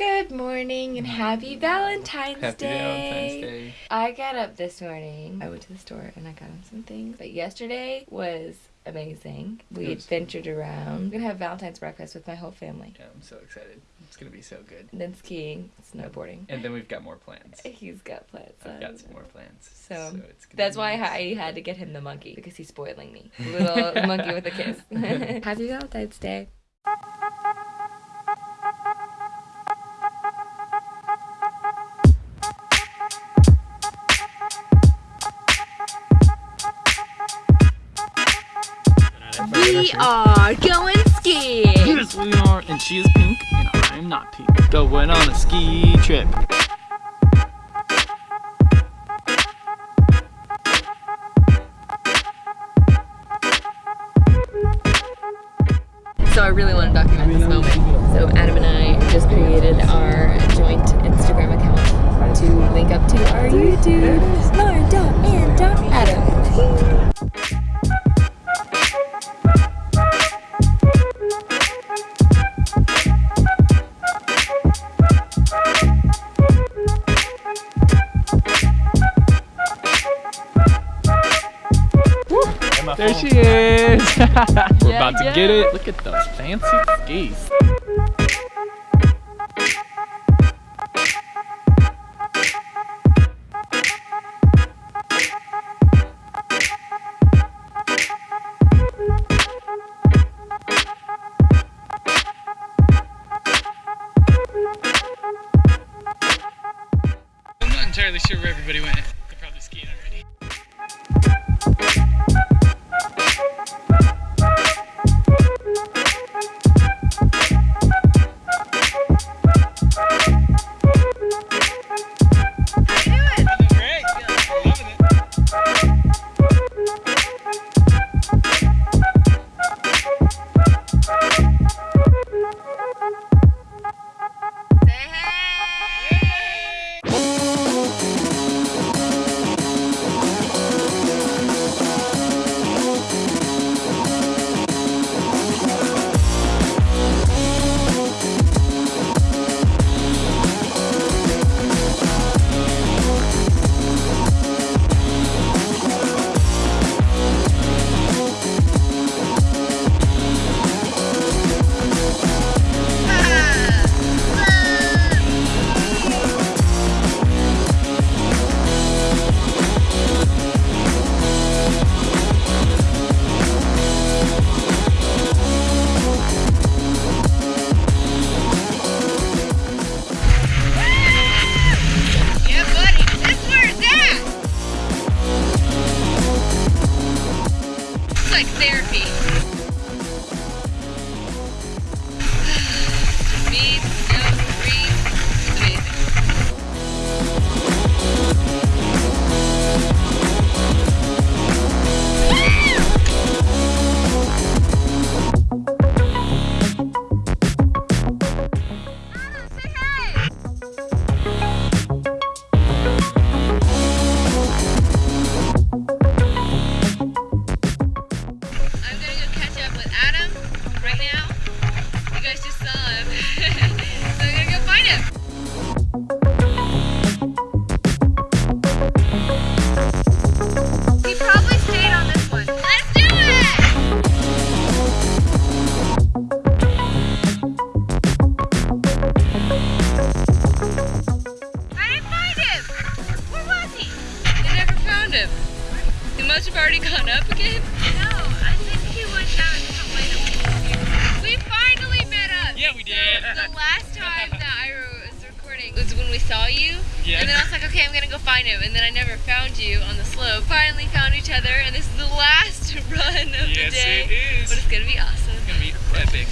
Good morning and happy mm. Valentine's Day. Happy Day. Valentine's Day. I got up this morning. I went to the store and I got him some things. But yesterday was amazing. We was- adventured around. I'm gonna have Valentine's breakfast with my whole family. Yeah, I'm so excited. It's gonna be so good. And then skiing, snowboarding. And then we've got more plans. He's got plans. I've got some more plans. So, it's gonna That's why nice. I had to get him the monkey because he's spoiling me. Little monkey with a kiss. Happy Valentine's Day. Are going skiing. Yes, we are, and she is pink, and I am not pink. Going on a ski trip. So I really want to document this moment. So Adam and I just created our joint Instagram account to link up to our YouTube. There she is. We're about to get it. Look at those fancy skis. I'm not entirely sure where everybody went. Like therapy. Gone up again. No, I think he went down a different way than we We finally met up. Yeah, we did. So the last time that I was recording was when we saw you. Yeah. And then I was like, okay, I'm gonna go find him. And then I never found you on the slope. Finally found each other, and this is the last run of Yes, the day. Yes, it is. But it's gonna be awesome. It's gonna be epic.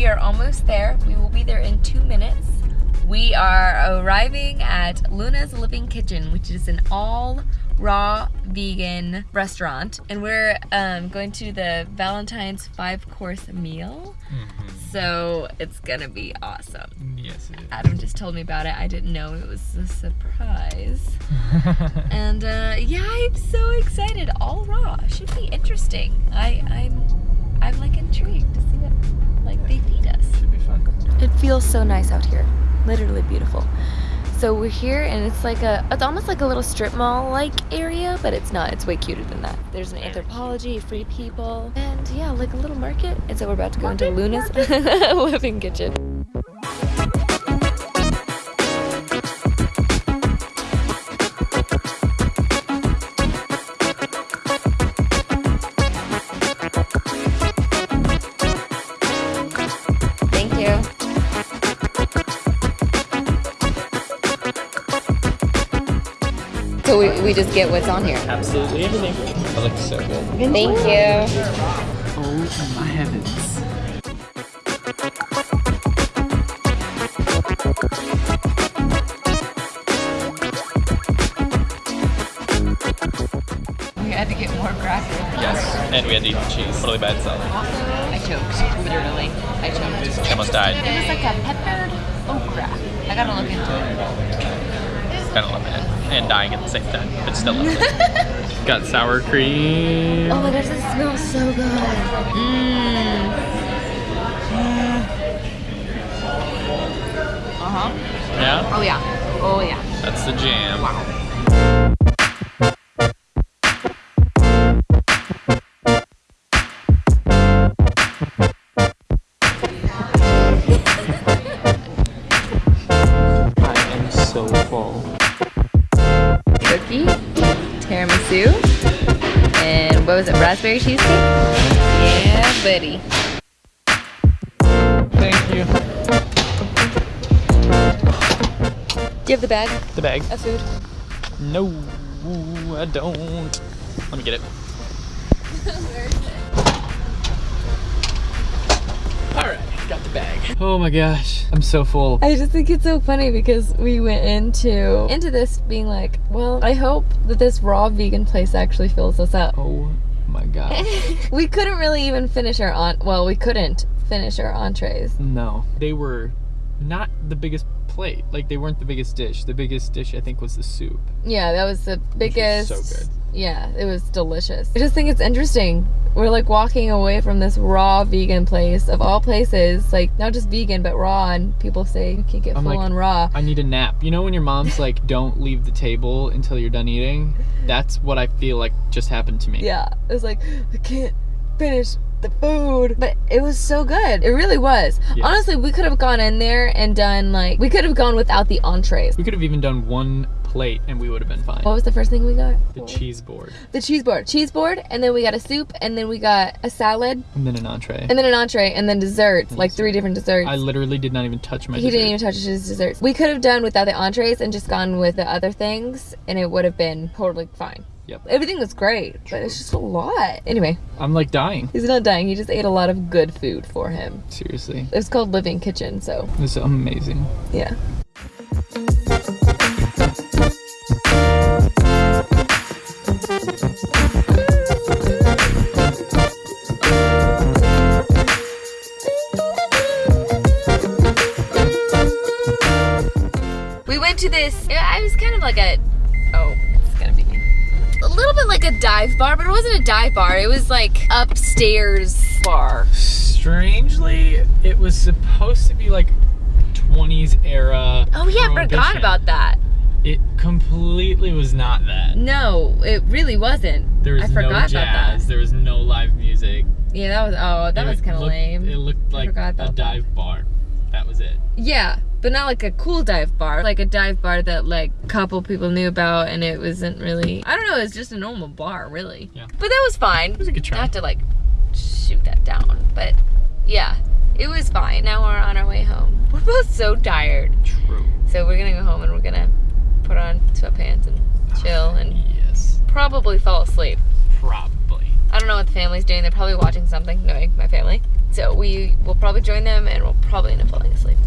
We are almost there. We will be there in two minutes. We are arriving at Luna's Living Kitchen, which is an all raw vegan restaurant. And we're um, going to the Valentine's five course meal. Mm -hmm. So it's gonna be awesome. Yes, Adam just told me about it. I didn't know it was a surprise. and uh, yeah, I'm so excited. All raw. Should be interesting. I, I'm, I'm like intrigued to see what like they feed us. Should be fun. It feels so nice out here. Literally beautiful. So we're here and it's like a it's almost like a little strip mall like area, but it's not. It's way cuter than that. There's an Anthropologie, free people, and yeah, like a little market. And so we're about to go into Luna's living kitchen. So we, we just get what's on here. Absolutely everything. That looks so good. Thank you. Oh my heavens. We had to get more graphic. Yes, and we had to eat the cheese. totally by itself. I choked. Literally, I choked. I almost died. It was like a peppered okra. I gotta look into it. Kind of loving it. And dying at the same time, but still loving it. Got sour cream. Oh my gosh, this smells so good. Mmm. Uh huh. Yeah, Oh yeah. Oh yeah. that's the jam. Wow. I am so full. Tiramisu, and what was it? Raspberry cheesecake. Yeah, buddy. Thank you. Do you have the bag The bag. of food? No, I don't. Let me get it. Alright, got the bag. Oh my gosh, I'm so full. I just think it's so funny because we went into into this being like, well, I hope that this raw vegan place actually fills us up. Oh my god. we couldn't really even finish our on well, we couldn't finish our entrees. No, they were not the biggest plate. Like they weren't the biggest dish. The biggest dish I think was the soup. Yeah, that was the biggest. so good. Yeah, it was delicious. I just think it's interesting. We're like walking away from this raw vegan place of all places, like not just vegan but raw, and people say you can't get I'm full like, on raw. I need a nap. You know when your mom's like, "Don't leave the table until you're done eating." That's what I feel like just happened to me. Yeah, it was like I can't finish the food, but it was so good. It really was. Yeah. Honestly, we could have gone in there and done like we could have gone without the entrees. We could have even done one plate and we would have been fine. What was the first thing we got? The cheese board The cheese board. Cheese board, and then we got a soup, and then we got a salad, and then an entree. and then an entree, and then desserts, like three different desserts. I literally did not even touch my. he didn't even touch his desserts. We could have done without the entrees and just gone with the other things, and it would have been totally fine. Yep. Everything was great, but it's just a lot. Anyway, I'm like dying. he's not dying. He just ate a lot of good food for him. Seriously, It's called Living Kitchen, so It's amazing. yeah. A dive bar, but it wasn't a dive bar. It was like upstairs bar. Strangely, it was supposed to be like 20s era. Oh yeah, I forgot about that. It completely was not that. No, it really wasn't. There was I forgot no about jazz. that. There was no live music. Yeah, that was. Oh, that It was kind of lame. It looked like a about that. dive bar. That was it. Yeah, but not like a cool dive bar. Like a dive bar that like a couple people knew about, and it wasn't really. I don't know. It was just a normal bar, really. Yeah. But that was fine. It was a good try. Not to like shoot that down, but yeah, it was fine. Now we're on our way home. We're both so tired, True. so we're gonna go home and we're gonna put on sweatpants and chill ah, and Yes. probably fall asleep. Probably. I don't know what the family's doing. They're probably watching something, knowing my family. So we will probably join them and we'll probably end up falling asleep.